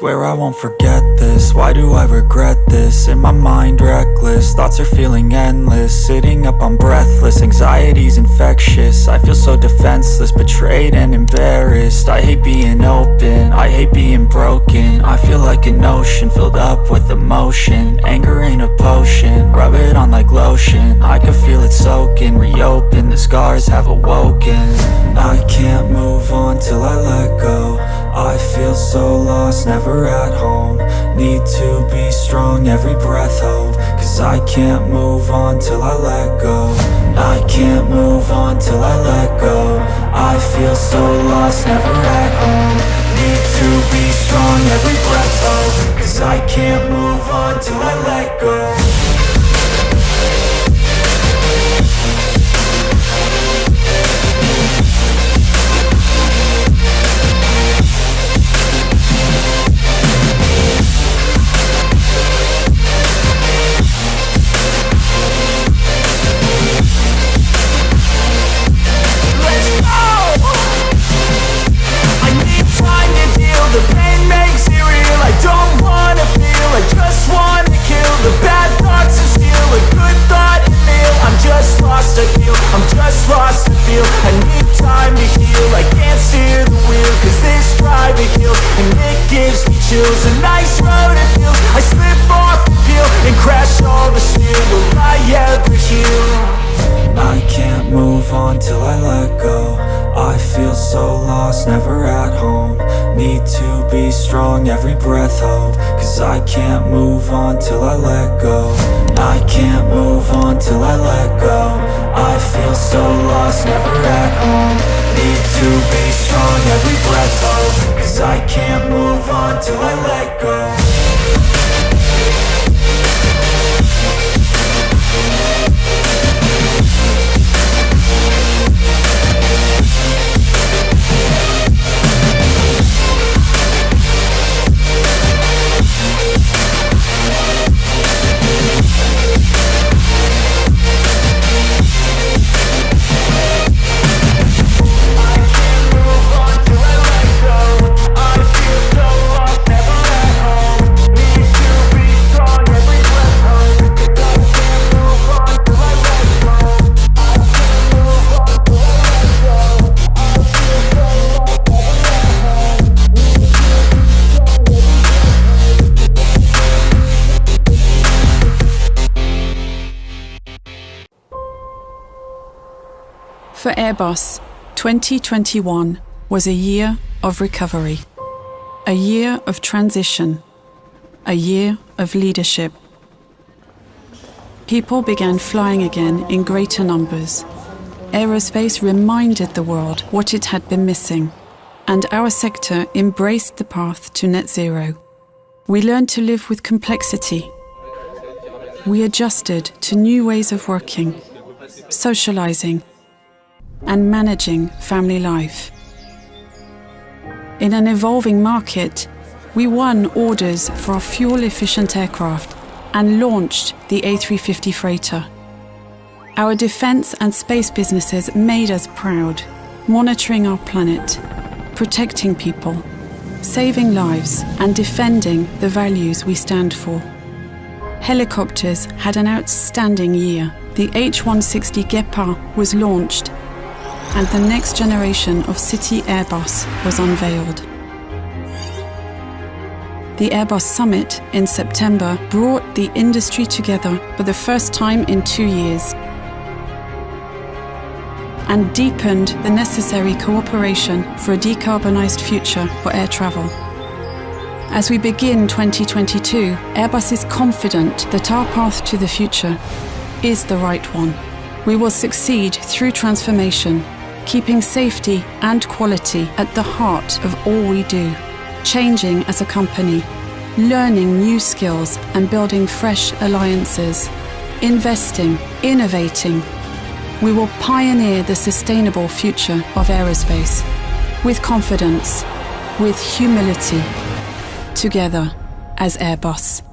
Swear I won't forget this, why do I regret this? In my mind reckless, thoughts are feeling endless. Sitting up I'm breathless, anxiety's infectious. I feel so defenseless, betrayed and embarrassed. I hate being open, I hate being broken. I feel like an ocean, filled up with emotion. Anger ain't a potion, rub it on like lotion. I can feel it soaking, reopen, the scars have awoken. I can't move on till I let so lost, never at home. Need to be strong, every breath hold. Cause I can't move on till I let go. I can't move on till I let go. I feel so lost, never at home. Need to be strong, every breath hold. Cause I can't move on till I let go chills A nice road it feels, I slip off the peel And crash all the steel, will I ever heal? I can't move on till I let go. I feel so lost, never at home. Need to be strong, every breath hold. Cause I can't move on till I let go. I can't move on till I let go. I feel so lost, never at home. Need to be strong, every breath hold I can't move on till I let go For Airbus, 2021 was a year of recovery, a year of transition, a year of leadership. People began flying again in greater numbers. Aerospace reminded the world what it had been missing, and our sector embraced the path to net zero. We learned to live with complexity. We adjusted to new ways of working, socializing, and managing family life. In an evolving market, we won orders for our fuel efficient aircraft and launched the A350 freighter. Our defense and space businesses made us proud, monitoring our planet, protecting people, saving lives, and defending the values we stand for. Helicopters had an outstanding year. The H160 Guépard was launched and the next generation of City Airbus was unveiled. The Airbus Summit in September brought the industry together for the first time in two years and deepened the necessary cooperation for a decarbonised future for air travel. As we begin 2022, Airbus is confident that our path to the future is the right one. We will succeed through transformation keeping safety and quality at the heart of all we do, changing as a company, learning new skills and building fresh alliances, investing, innovating. We will pioneer the sustainable future of aerospace with confidence, with humility, together as Airbus.